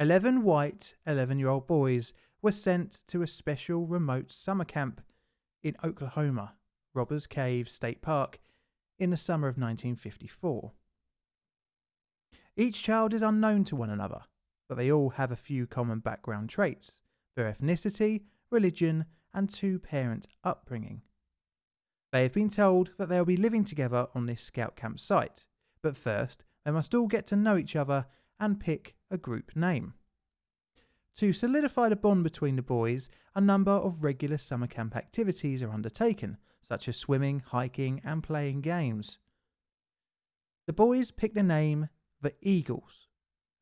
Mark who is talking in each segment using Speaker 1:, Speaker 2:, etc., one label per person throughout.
Speaker 1: 11 white 11 year old boys were sent to a special remote summer camp in Oklahoma, Robbers Cave State Park, in the summer of 1954. Each child is unknown to one another, but they all have a few common background traits their ethnicity, religion, and two parent upbringing. They have been told that they'll be living together on this scout camp site, but first they must all get to know each other and pick a group name. To solidify the bond between the boys, a number of regular summer camp activities are undertaken, such as swimming, hiking, and playing games. The boys pick the name the Eagles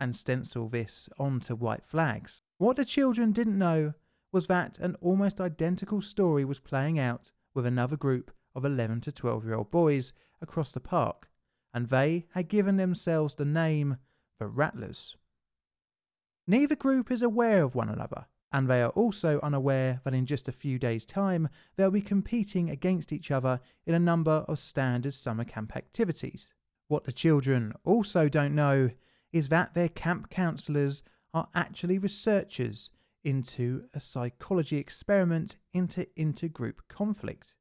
Speaker 1: and stencil this onto white flags. What the children didn't know was that an almost identical story was playing out with another group of 11 to 12 year old boys across the park, and they had given themselves the name the Rattlers. Neither group is aware of one another, and they are also unaware that in just a few days' time they'll be competing against each other in a number of standard summer camp activities. What the children also don't know is that their camp counsellors are actually researchers into a psychology experiment into intergroup conflict.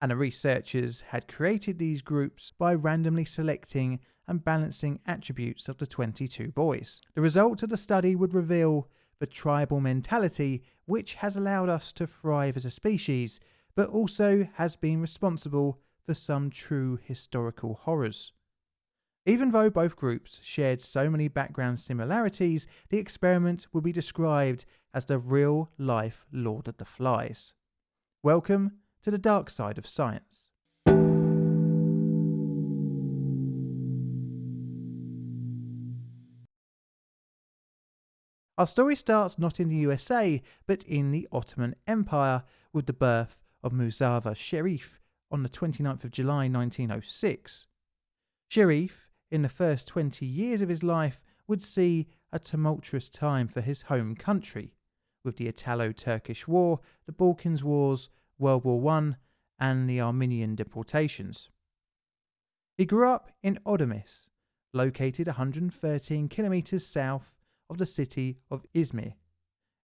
Speaker 1: And the researchers had created these groups by randomly selecting and balancing attributes of the 22 boys. The results of the study would reveal the tribal mentality which has allowed us to thrive as a species, but also has been responsible for some true historical horrors. Even though both groups shared so many background similarities, the experiment would be described as the real life Lord of the Flies. Welcome to the dark side of science. Our story starts not in the USA, but in the Ottoman Empire with the birth of Muzafer Sherif on the 29th of July 1906. Sherif, in the first 20 years of his life, would see a tumultuous time for his home country, with the Italo Turkish War, the Balkans Wars, World War I, and the Armenian deportations. He grew up in Ödemiş, located 113 kilometres south of the city of Izmir,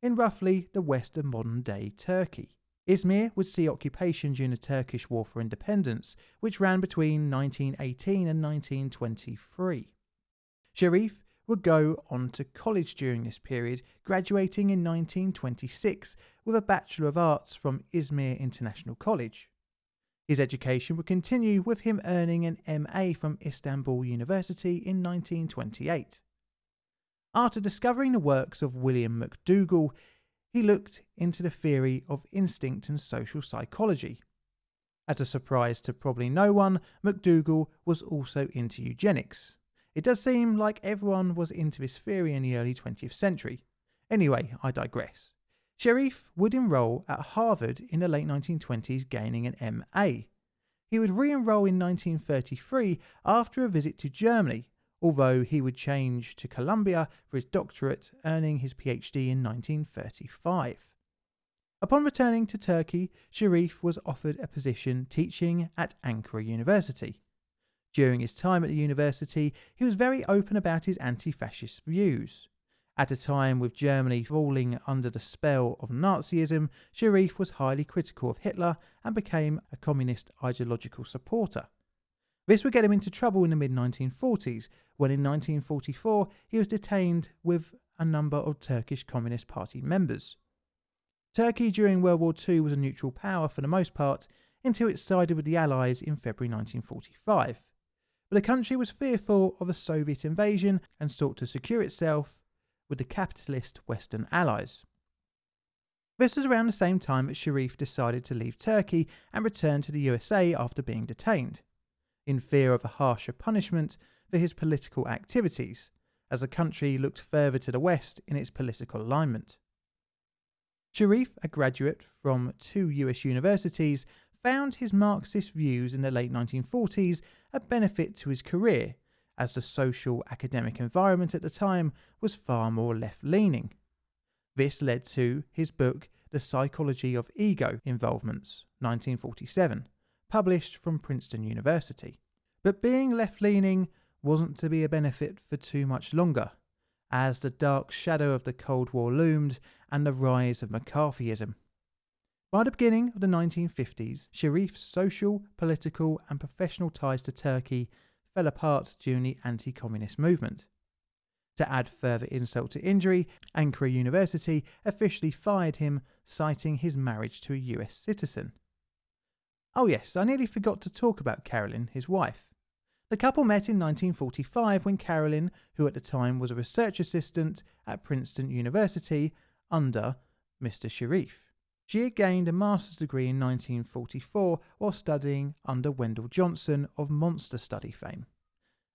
Speaker 1: in roughly the west of modern day Turkey. Izmir would see occupation during the Turkish War for Independence, which ran between 1918 and 1923. Sherif would go on to college during this period, graduating in 1926 with a Bachelor of Arts from Izmir International College. His education would continue with him earning an MA from Istanbul University in 1928. After discovering the works of William McDougall, he looked into the theory of instinct and social psychology. As a surprise to probably no one, McDougall was also into eugenics. It does seem like everyone was into this theory in the early 20th century. Anyway, I digress. Sherif would enroll at Harvard in the late 1920s, gaining an MA. He would re enroll in 1933 after a visit to Germany, although he would change to Columbia for his doctorate, earning his PhD in 1935. Upon returning to Turkey, Sherif was offered a position teaching at Ankara University. During his time at the university, he was very open about his anti fascist views. At a time with Germany falling under the spell of Nazism, Sherif was highly critical of Hitler and became a communist ideological supporter. This would get him into trouble in the mid 1940s, when in 1944 he was detained with a number of Turkish Communist Party members. Turkey during World War II was a neutral power for the most part until it sided with the Allies in February 1945. But the country was fearful of a Soviet invasion and sought to secure itself with the capitalist Western Allies. This was around the same time that Sherif decided to leave Turkey and return to the USA after being detained in fear of a harsher punishment for his political activities, as the country looked further to the west in its political alignment. Sherif, a graduate from two US universities, found his Marxist views in the late 1940s a benefit to his career, as the social academic environment at the time was far more left leaning. This led to his book, The Psychology of Ego Involvements, 1947, published from Princeton University. But being left leaning wasn't to be a benefit for too much longer, as the dark shadow of the Cold War loomed and the rise of McCarthyism. By the beginning of the 1950s, Sherif's social, political, and professional ties to Turkey fell apart during the anti communist movement. To add further insult to injury, Ankara University officially fired him, citing his marriage to a US citizen. Oh, yes, I nearly forgot to talk about Carolyn, his wife. The couple met in 1945 when Carolyn, who at the time was a research assistant at Princeton University under Mr. Sherif. She had gained a master's degree in 1944 while studying under Wendell Johnson of monster study fame.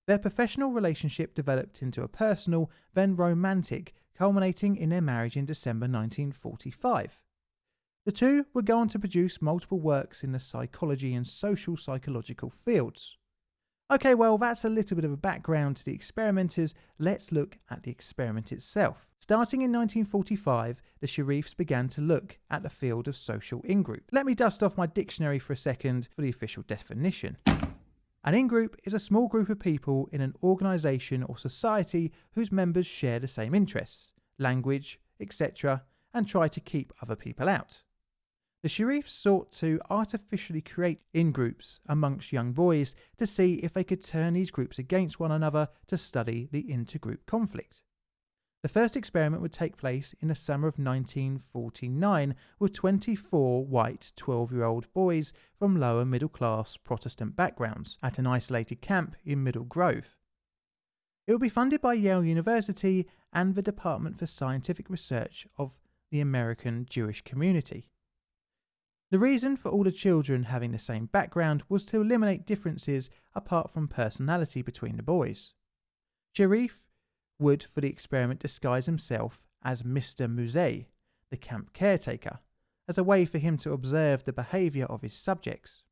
Speaker 1: Their professional relationship developed into a personal, then romantic, culminating in their marriage in December 1945. The two would go on to produce multiple works in the psychology and social psychological fields. Okay, well, that's a little bit of a background to the experimenters. Let's look at the experiment itself. Starting in 1945, the Sherifs began to look at the field of social in-group. Let me dust off my dictionary for a second for the official definition. An in-group is a small group of people in an organisation or society whose members share the same interests, language, etc., and try to keep other people out. The Sherifs sought to artificially create in groups amongst young boys to see if they could turn these groups against one another to study the intergroup conflict. The first experiment would take place in the summer of 1949 with 24 white 12 year old boys from lower middle class Protestant backgrounds at an isolated camp in Middle Grove. It would be funded by Yale University and the Department for Scientific Research of the American Jewish Community. The reason for all the children having the same background was to eliminate differences apart from personality between the boys. Sherif would, for the experiment, disguise himself as Mr. Musée, the camp caretaker, as a way for him to observe the behaviour of his subjects.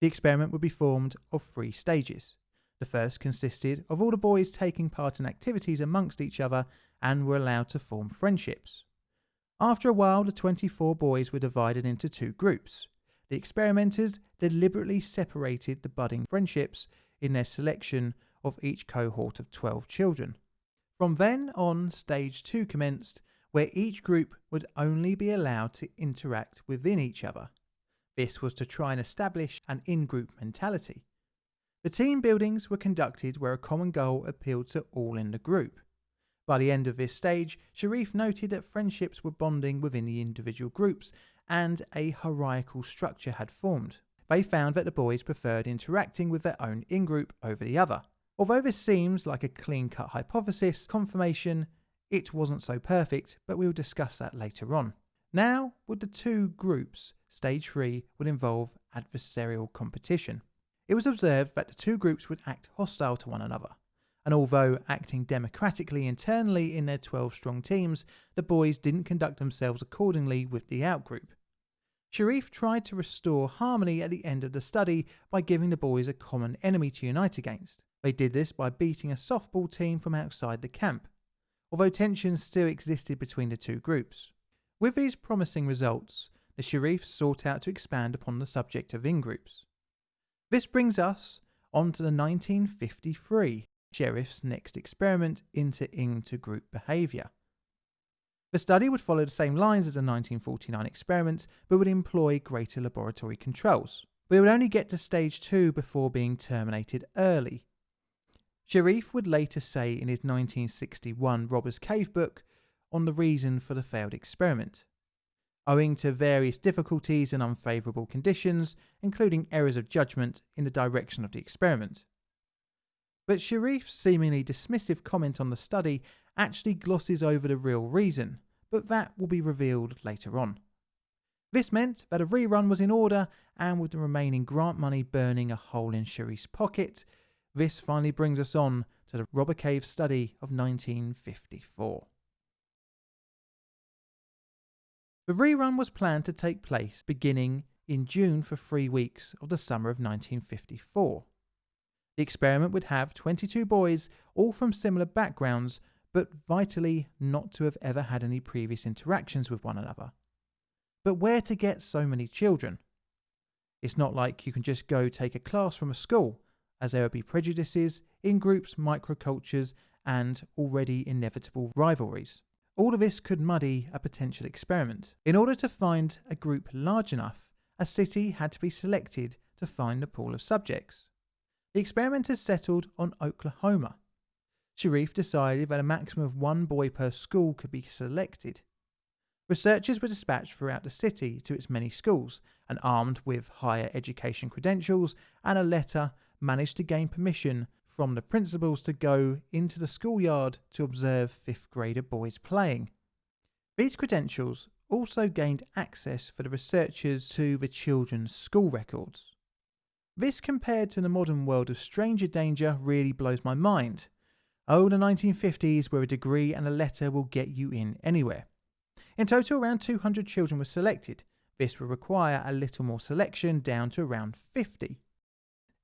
Speaker 1: The experiment would be formed of three stages. The first consisted of all the boys taking part in activities amongst each other and were allowed to form friendships. After a while, the 24 boys were divided into two groups. The experimenters deliberately separated the budding friendships in their selection of each cohort of 12 children. From then on, stage two commenced, where each group would only be allowed to interact within each other. This was to try and establish an in group mentality. The team buildings were conducted where a common goal appealed to all in the group. By the end of this stage, Sherif noted that friendships were bonding within the individual groups and a hierarchical structure had formed. They found that the boys preferred interacting with their own in group over the other. Although this seems like a clean cut hypothesis, confirmation, it wasn't so perfect, but we'll discuss that later on. Now, with the two groups, stage 3 would involve adversarial competition. It was observed that the two groups would act hostile to one another and although acting democratically internally in their 12 strong teams, the boys didn't conduct themselves accordingly with the outgroup. Sherif tried to restore harmony at the end of the study by giving the boys a common enemy to unite against. They did this by beating a softball team from outside the camp, although tensions still existed between the two groups. With these promising results, the Sherifs sought out to expand upon the subject of in groups. This brings us on to the 1953 Sherif's next experiment into intergroup behaviour. The study would follow the same lines as the 1949 experiments, but would employ greater laboratory controls. We would only get to stage 2 before being terminated early. Sherif would later say in his 1961 Robbers Cave book on the reason for the failed experiment. Owing to various difficulties and unfavourable conditions, including errors of judgment in the direction of the experiment. But Sherif's seemingly dismissive comment on the study actually glosses over the real reason, but that will be revealed later on. This meant that a rerun was in order, and with the remaining grant money burning a hole in Sherif's pocket, this finally brings us on to the Robber Cave study of 1954. The rerun was planned to take place beginning in June for three weeks of the summer of 1954. The experiment would have 22 boys, all from similar backgrounds, but vitally not to have ever had any previous interactions with one another. But where to get so many children? It's not like you can just go take a class from a school, as there would be prejudices, in groups, microcultures, and already inevitable rivalries. All of this could muddy a potential experiment. In order to find a group large enough, a city had to be selected to find the pool of subjects. The experimenters settled on Oklahoma. Sherif decided that a maximum of one boy per school could be selected. Researchers were dispatched throughout the city to its many schools and armed with higher education credentials and a letter managed to gain permission from the principals to go into the schoolyard to observe fifth grader boys playing. These credentials also gained access for the researchers to the children's school records. This compared to the modern world of stranger danger really blows my mind. Oh, the 1950s where a degree and a letter will get you in anywhere. In total, around 200 children were selected. This will require a little more selection, down to around 50.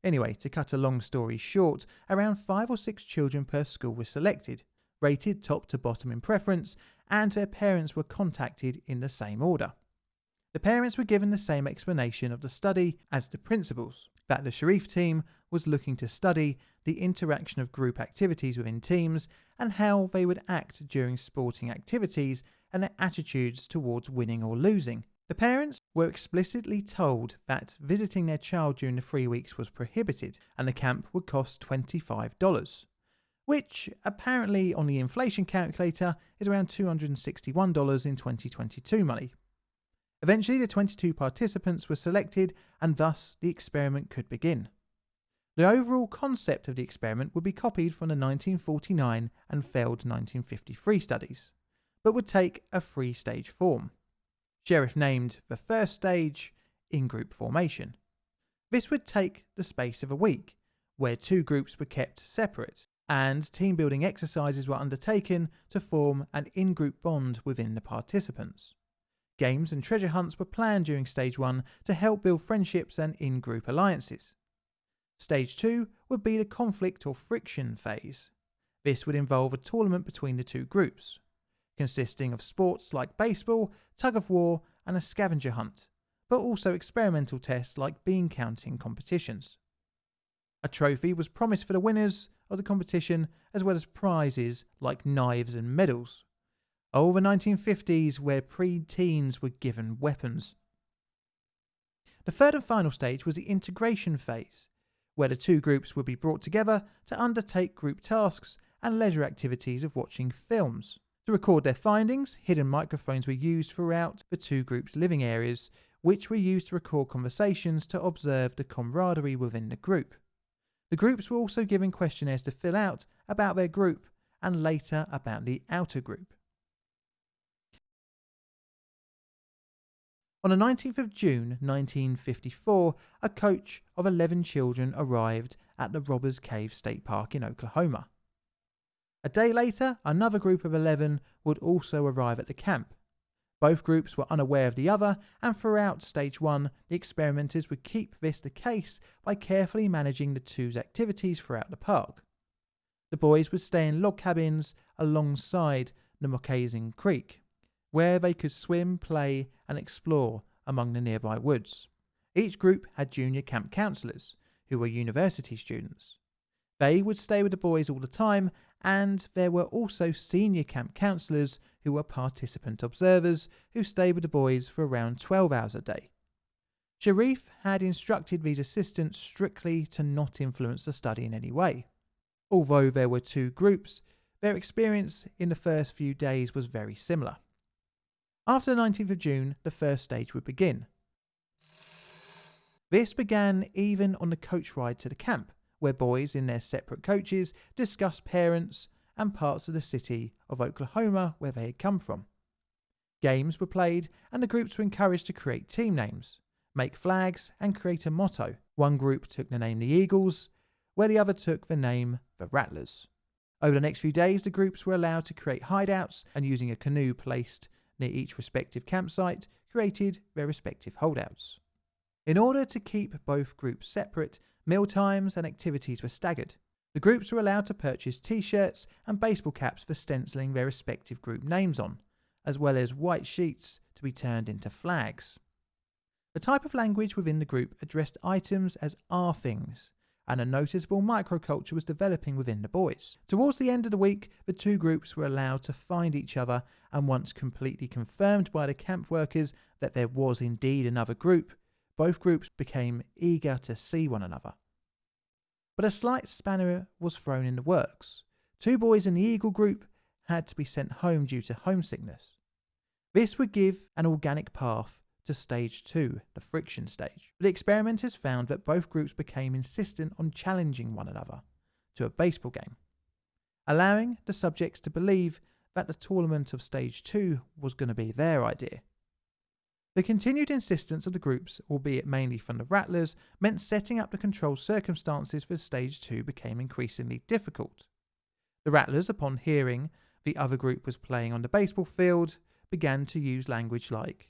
Speaker 1: Anyway, to cut a long story short, around 5 or 6 children per school were selected, rated top to bottom in preference, and their parents were contacted in the same order. The parents were given the same explanation of the study as the principals that the Sherif team was looking to study the interaction of group activities within teams and how they would act during sporting activities and their attitudes towards winning or losing. The parents were explicitly told that visiting their child during the three weeks was prohibited and the camp would cost $25, which apparently on the inflation calculator is around $261 in 2022 money. Eventually, the 22 participants were selected and thus the experiment could begin. The overall concept of the experiment would be copied from the 1949 and failed 1953 studies but would take a three stage form. Sherif named the first stage in group formation. This would take the space of a week, where two groups were kept separate, and team building exercises were undertaken to form an in group bond within the participants. Games and treasure hunts were planned during Stage 1 to help build friendships and in group alliances. Stage 2 would be the conflict or friction phase. This would involve a tournament between the two groups consisting of sports like baseball, tug of war, and a scavenger hunt, but also experimental tests like bean counting competitions. A trophy was promised for the winners of the competition, as well as prizes like knives and medals. The 1950s, where pre teens were given weapons. The third and final stage was the integration phase, where the two groups would be brought together to undertake group tasks and leisure activities of watching films. To record their findings, hidden microphones were used throughout the two groups' living areas, which were used to record conversations to observe the camaraderie within the group. The groups were also given questionnaires to fill out about their group and later about the outer group. On the 19th of June 1954, a coach of 11 children arrived at the Robbers Cave State Park in Oklahoma. A day later, another group of 11 would also arrive at the camp. Both groups were unaware of the other, and throughout stage one, the experimenters would keep this the case by carefully managing the two's activities throughout the park. The boys would stay in log cabins alongside the Moccasin Creek, where they could swim, play, and explore among the nearby woods. Each group had junior camp counselors, who were university students. They would stay with the boys all the time and there were also senior camp counsellors who were participant observers who stayed with the boys for around 12 hours a day. Sherif had instructed these assistants strictly to not influence the study in any way. Although there were two groups, their experience in the first few days was very similar. After the 19th of June, the first stage would begin. This began even on the coach ride to the camp, where boys in their separate coaches discussed parents and parts of the city of Oklahoma where they had come from. Games were played, and the groups were encouraged to create team names, make flags, and create a motto. One group took the name the Eagles, where the other took the name the Rattlers. Over the next few days, the groups were allowed to create hideouts and, using a canoe placed near each respective campsite, created their respective holdouts. In order to keep both groups separate, Meal times and activities were staggered. The groups were allowed to purchase t shirts and baseball caps for stenciling their respective group names on, as well as white sheets to be turned into flags. The type of language within the group addressed items as our things, and a noticeable microculture was developing within the boys. Towards the end of the week, the two groups were allowed to find each other, and once completely confirmed by the camp workers that there was indeed another group, both groups became eager to see one another. But a slight spanner was thrown in the works. Two boys in the Eagle group had to be sent home due to homesickness. This would give an organic path to stage two, the friction stage. The experimenters found that both groups became insistent on challenging one another to a baseball game, allowing the subjects to believe that the tournament of stage two was going to be their idea. The continued insistence of the groups, albeit mainly from the Rattlers, meant setting up the control circumstances for stage two became increasingly difficult. The Rattlers, upon hearing the other group was playing on the baseball field, began to use language like,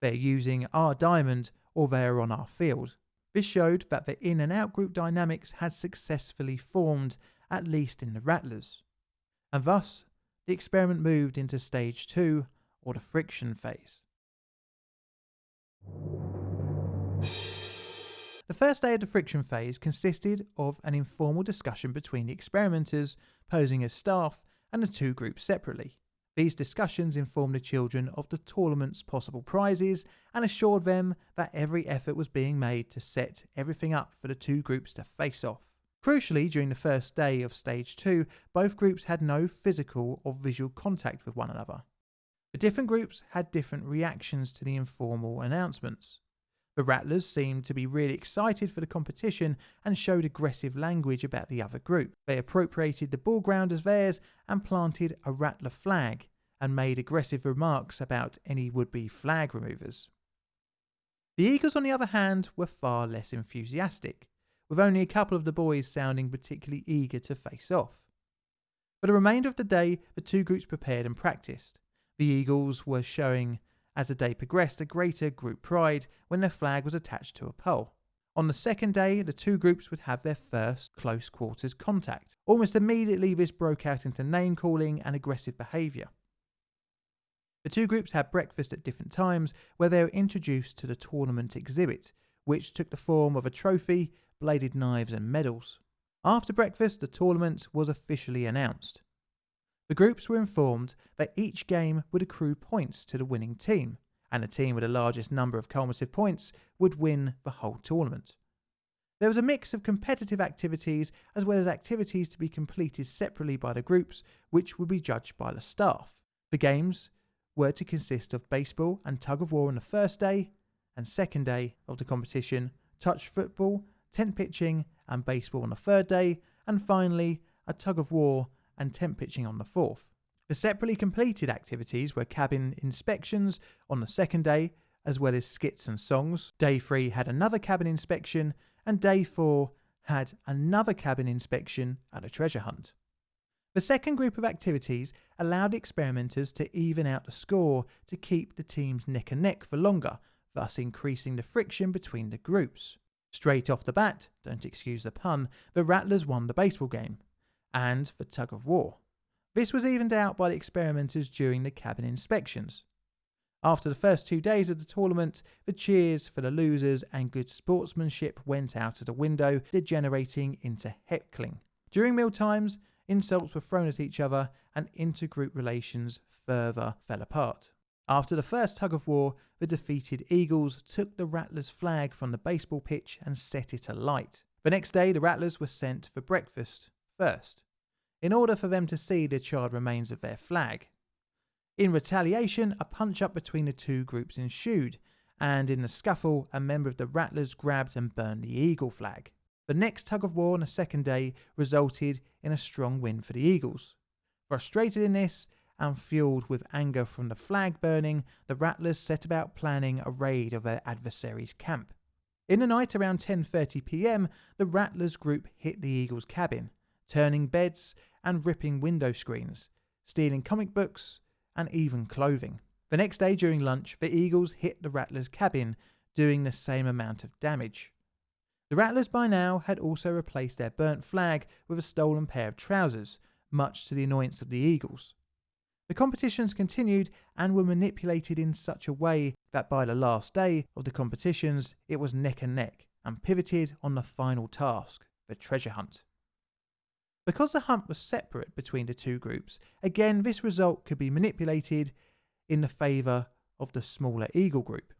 Speaker 1: they're using our diamond or they're on our field. This showed that the in and out group dynamics had successfully formed, at least in the Rattlers. And thus, the experiment moved into stage two, or the friction phase. The first day of the friction phase consisted of an informal discussion between the experimenters posing as staff and the two groups separately. These discussions informed the children of the tournament's possible prizes and assured them that every effort was being made to set everything up for the two groups to face off. Crucially, during the first day of stage 2, both groups had no physical or visual contact with one another. The different groups had different reactions to the informal announcements. The Rattlers seemed to be really excited for the competition and showed aggressive language about the other group. They appropriated the ball ground as theirs and planted a Rattler flag and made aggressive remarks about any would be flag removers. The Eagles, on the other hand, were far less enthusiastic, with only a couple of the boys sounding particularly eager to face off. For the remainder of the day, the two groups prepared and practiced. The Eagles were showing as the day progressed, a greater group pride when their flag was attached to a pole. On the second day, the two groups would have their first close quarters contact. Almost immediately, this broke out into name calling and aggressive behaviour. The two groups had breakfast at different times where they were introduced to the tournament exhibit, which took the form of a trophy, bladed knives, and medals. After breakfast, the tournament was officially announced. The groups were informed that each game would accrue points to the winning team, and the team with the largest number of cumulative points would win the whole tournament. There was a mix of competitive activities as well as activities to be completed separately by the groups, which would be judged by the staff. The games were to consist of baseball and tug of war on the first day, and second day of the competition, touch football, tent pitching, and baseball on the third day, and finally a tug of war and tent pitching on the fourth. The separately completed activities were cabin inspections on the second day, as well as skits and songs. Day three had another cabin inspection, and day four had another cabin inspection and a treasure hunt. The second group of activities allowed experimenters to even out the score to keep the teams neck and neck for longer, thus increasing the friction between the groups. Straight off the bat, don't excuse the pun, the Rattlers won the baseball game and for tug of war. This was evened out by the experimenters during the cabin inspections. After the first two days of the tournament, the cheers for the losers and good sportsmanship went out of the window, degenerating into heckling. During meal times, insults were thrown at each other and intergroup relations further fell apart. After the first tug of war, the defeated Eagles took the Rattlers' flag from the baseball pitch and set it alight. The next day, the Rattlers were sent for breakfast first, in order for them to see the charred remains of their flag. In retaliation, a punch up between the two groups ensued, and in the scuffle, a member of the Rattlers grabbed and burned the Eagle flag. The next tug of war on the second day resulted in a strong win for the Eagles. Frustrated in this, and fueled with anger from the flag burning, the Rattlers set about planning a raid of their adversary's camp. In the night around 10:30 p.m., the Rattlers group hit the Eagles' cabin, turning beds and ripping window screens, stealing comic books, and even clothing. The next day during lunch, the Eagles hit the Rattlers' cabin, doing the same amount of damage. The Rattlers by now had also replaced their burnt flag with a stolen pair of trousers, much to the annoyance of the Eagles. The competitions continued and were manipulated in such a way that by the last day of the competitions it was neck and neck and pivoted on the final task the treasure hunt. Because the hunt was separate between the two groups, again this result could be manipulated in the favour of the smaller Eagle group.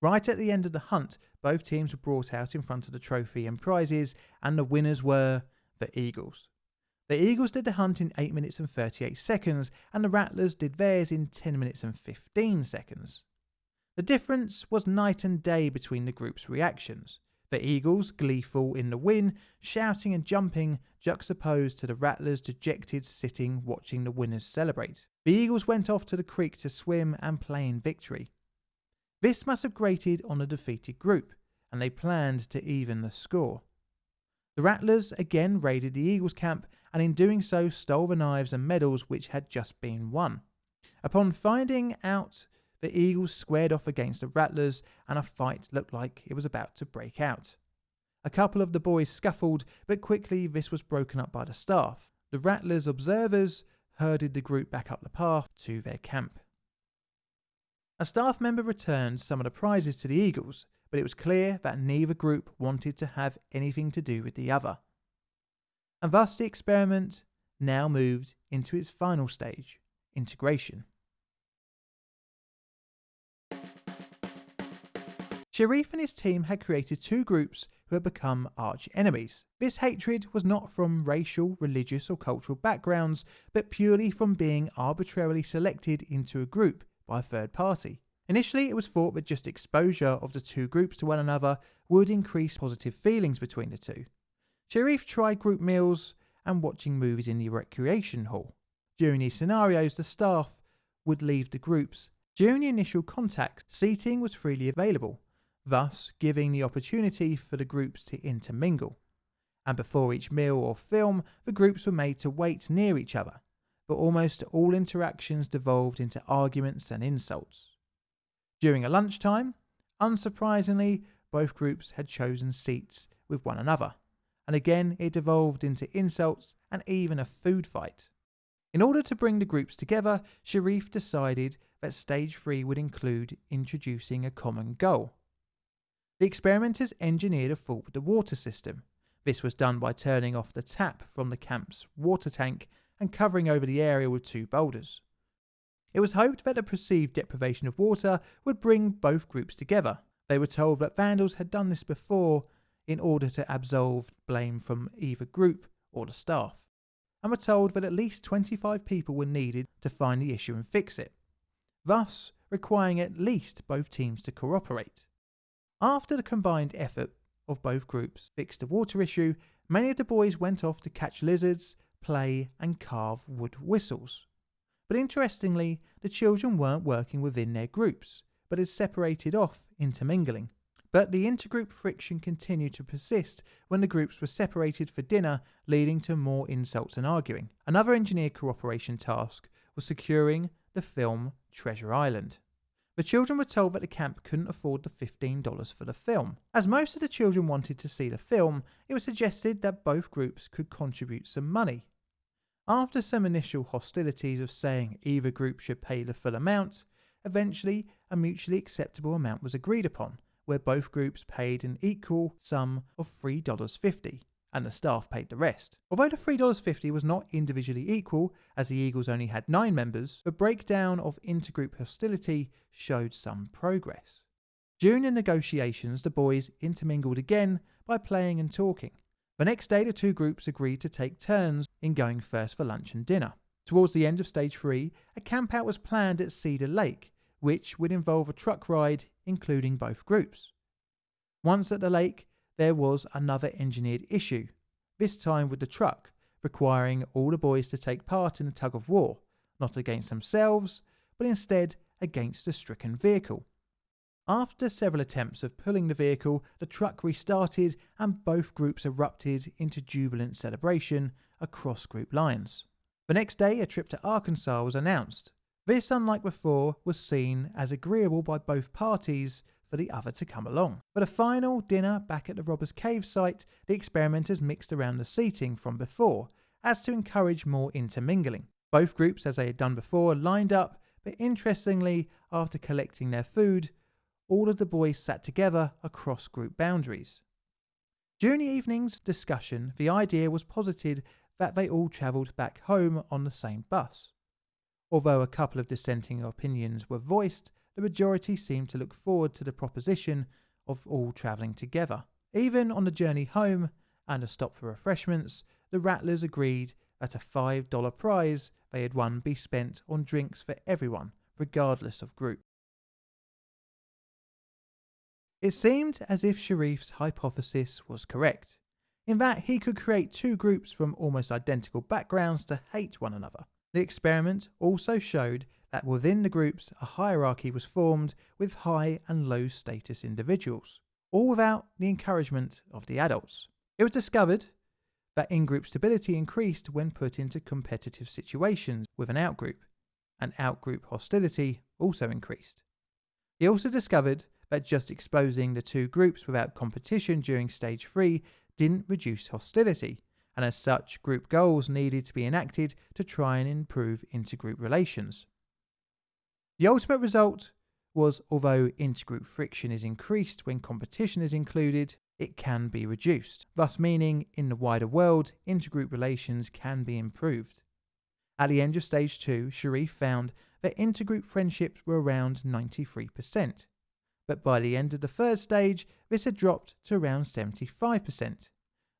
Speaker 1: Right at the end of the hunt, both teams were brought out in front of the trophy and prizes, and the winners were the Eagles. The Eagles did the hunt in 8 minutes and 38 seconds, and the Rattlers did theirs in 10 minutes and 15 seconds. The difference was night and day between the groups' reactions. The Eagles, gleeful in the win, shouting and jumping, juxtaposed to the Rattlers dejected sitting watching the winners celebrate. The Eagles went off to the creek to swim and play in victory. This must have grated on the defeated group, and they planned to even the score. The Rattlers again raided the Eagles' camp and in doing so stole the knives and medals which had just been won. Upon finding out, the Eagles squared off against the Rattlers and a fight looked like it was about to break out. A couple of the boys scuffled, but quickly this was broken up by the staff. The Rattlers' observers herded the group back up the path to their camp. A staff member returned some of the prizes to the Eagles, but it was clear that neither group wanted to have anything to do with the other. And thus the experiment now moved into its final stage integration. Sherif and his team had created two groups who had become arch enemies. This hatred was not from racial, religious, or cultural backgrounds, but purely from being arbitrarily selected into a group by a third party. Initially, it was thought that just exposure of the two groups to one another would increase positive feelings between the two. Sherif tried group meals and watching movies in the recreation hall. During these scenarios, the staff would leave the groups. During the initial contact, seating was freely available, thus giving the opportunity for the groups to intermingle. And before each meal or film, the groups were made to wait near each other, but almost all interactions devolved into arguments and insults. During a lunchtime, unsurprisingly, both groups had chosen seats with one another, and again it devolved into insults and even a food fight. In order to bring the groups together, Sherif decided that stage 3 would include introducing a common goal. The experimenters engineered a fault with the water system. This was done by turning off the tap from the camp's water tank and covering over the area with two boulders. It was hoped that the perceived deprivation of water would bring both groups together. They were told that vandals had done this before in order to absolve blame from either group or the staff, and were told that at least 25 people were needed to find the issue and fix it, thus requiring at least both teams to cooperate. After the combined effort of both groups fixed the water issue, many of the boys went off to catch lizards, play, and carve wood whistles. But interestingly, the children weren't working within their groups, but had separated off, intermingling. But the intergroup friction continued to persist when the groups were separated for dinner, leading to more insults and arguing. Another engineer cooperation task was securing the film Treasure Island. The children were told that the camp couldn't afford the $15 for the film. As most of the children wanted to see the film, it was suggested that both groups could contribute some money. After some initial hostilities of saying either group should pay the full amount, eventually a mutually acceptable amount was agreed upon, where both groups paid an equal sum of $3.50 and the staff paid the rest. Although the $3.50 was not individually equal, as the Eagles only had nine members, the breakdown of intergroup hostility showed some progress. During the negotiations, the boys intermingled again by playing and talking. The next day, the two groups agreed to take turns in going first for lunch and dinner. Towards the end of stage three, a campout was planned at Cedar Lake, which would involve a truck ride including both groups. Once at the lake, there was another engineered issue, this time with the truck, requiring all the boys to take part in a tug of war, not against themselves, but instead against the stricken vehicle. After several attempts of pulling the vehicle, the truck restarted and both groups erupted into jubilant celebration across group lines. The next day, a trip to Arkansas was announced. This, unlike before, was seen as agreeable by both parties for the other to come along. For the final dinner back at the Robbers Cave site, the experimenters mixed around the seating from before, as to encourage more intermingling. Both groups, as they had done before, lined up, but interestingly, after collecting their food, all of the boys sat together across group boundaries. During the evening's discussion, the idea was posited that they all travelled back home on the same bus. Although a couple of dissenting opinions were voiced, the majority seemed to look forward to the proposition of all travelling together. Even on the journey home and a stop for refreshments, the Rattlers agreed that a $5 prize they had won be spent on drinks for everyone, regardless of group. It seemed as if Sherif's hypothesis was correct, in that he could create two groups from almost identical backgrounds to hate one another. The experiment also showed that within the groups a hierarchy was formed with high and low status individuals, all without the encouragement of the adults. It was discovered that in group stability increased when put into competitive situations with an outgroup, and outgroup hostility also increased. He also discovered that just exposing the two groups without competition during stage 3 didn't reduce hostility, and as such, group goals needed to be enacted to try and improve intergroup relations. The ultimate result was although intergroup friction is increased when competition is included, it can be reduced, thus meaning in the wider world, intergroup relations can be improved. At the end of stage 2, Sherif found that intergroup friendships were around 93%, but by the end of the third stage, this had dropped to around 75%,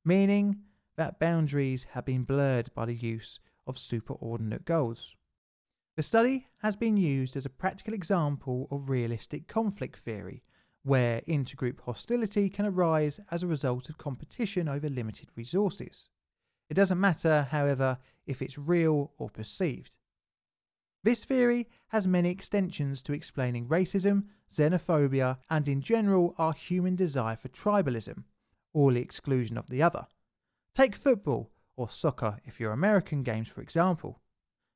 Speaker 1: meaning that boundaries had been blurred by the use of superordinate goals. The study has been used as a practical example of realistic conflict theory, where intergroup hostility can arise as a result of competition over limited resources. It doesn't matter, however, if it's real or perceived. This theory has many extensions to explaining racism, xenophobia, and in general our human desire for tribalism, or the exclusion of the other. Take football, or soccer if you're American games for example.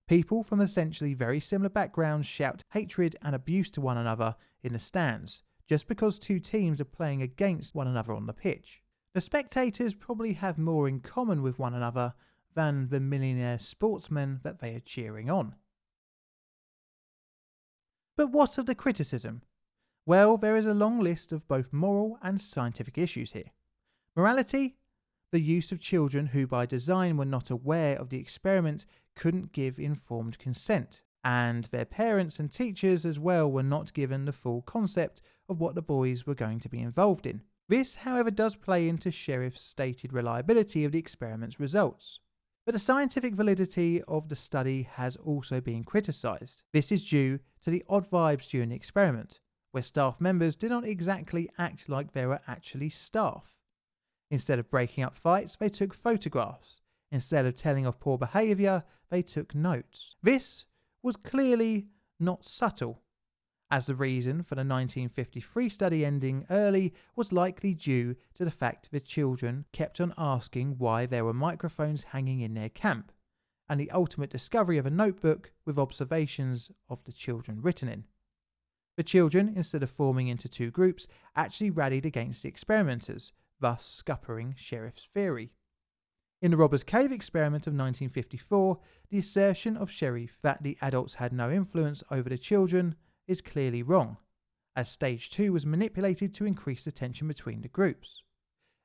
Speaker 1: People from essentially very similar backgrounds shout hatred and abuse to one another in the stands, just because two teams are playing against one another on the pitch. The spectators probably have more in common with one another than the millionaire sportsmen that they are cheering on. But what of the criticism? Well, there is a long list of both moral and scientific issues here. Morality, the use of children who by design were not aware of the experiment couldn't give informed consent, and their parents and teachers as well were not given the full concept of what the boys were going to be involved in. This, however, does play into Sherif's stated reliability of the experiment's results. But the scientific validity of the study has also been criticised. This is due to the odd vibes during the experiment, where staff members did not exactly act like they were actually staff. Instead of breaking up fights, they took photographs. Instead of telling of poor behaviour, they took notes. This was clearly not subtle, as the reason for the 1953 study ending early was likely due to the fact the children kept on asking why there were microphones hanging in their camp, and the ultimate discovery of a notebook with observations of the children written in. The children, instead of forming into two groups, actually rallied against the experimenters, thus scuppering Sherif's theory. In the Robbers Cave experiment of 1954, the assertion of Sherif that the adults had no influence over the children is clearly wrong, as stage 2 was manipulated to increase the tension between the groups.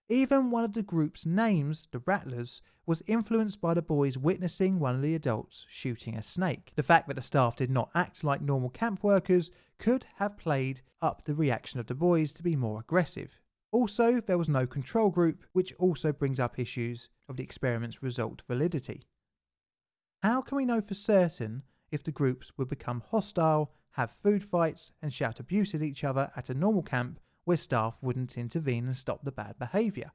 Speaker 1: Even one of the group's names, the Rattlers, was influenced by the boys witnessing one of the adults shooting a snake. The fact that the staff did not act like normal camp workers could have played up the reaction of the boys to be more aggressive. Also, there was no control group, which also brings up issues of the experiment's result validity. How can we know for certain if the groups would become hostile have food fights, and shout abuse at each other at a normal camp where staff wouldn't intervene and stop the bad behaviour.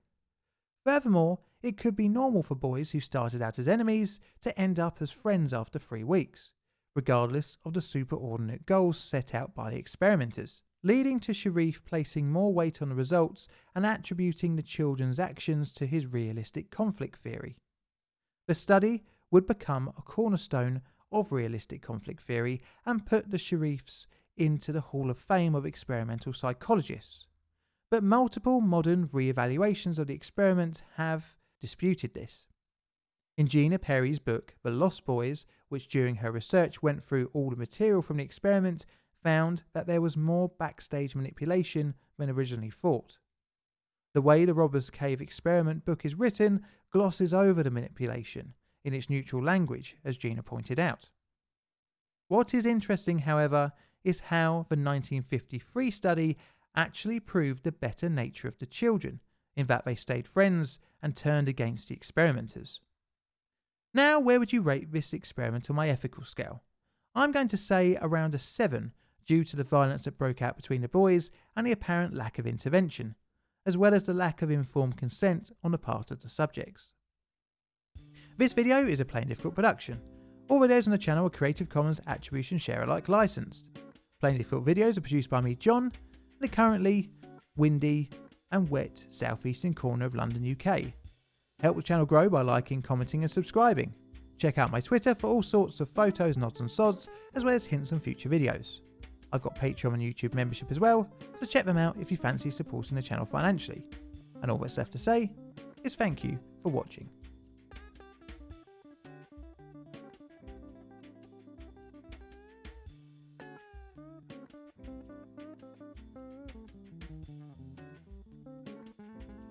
Speaker 1: Furthermore, it could be normal for boys who started out as enemies to end up as friends after three weeks, regardless of the superordinate goals set out by the experimenters, leading to Sherif placing more weight on the results and attributing the children's actions to his realistic conflict theory. The study would become a cornerstone of realistic conflict theory and put the Sherifs into the Hall of Fame of experimental psychologists. But multiple modern re-evaluations of the experiment have disputed this. In Gina Perry's book, The Lost Boys, which during her research went through all the material from the experiment, found that there was more backstage manipulation than originally thought. The way the Robbers Cave experiment book is written glosses over the manipulation in its neutral language, as Gina pointed out. What is interesting, however, is how the 1953 study actually proved the better nature of the children, in that they stayed friends and turned against the experimenters. Now, where would you rate this experiment on my ethical scale? I'm going to say around a 7 due to the violence that broke out between the boys and the apparent lack of intervention, as well as the lack of informed consent on the part of the subjects. This video is a Plain Difficult production. All videos on the channel are Creative Commons Attribution Share Alike licensed. Plain Difficult videos are produced by me, John, in the currently windy and wet southeastern corner of London, UK. Help the channel grow by liking, commenting and subscribing. Check out my Twitter for all sorts of photos, nods and sods, as well as hints on future videos. I've got Patreon and YouTube membership as well, so check them out if you fancy supporting the channel financially. And all that's left to say is thank you for watching.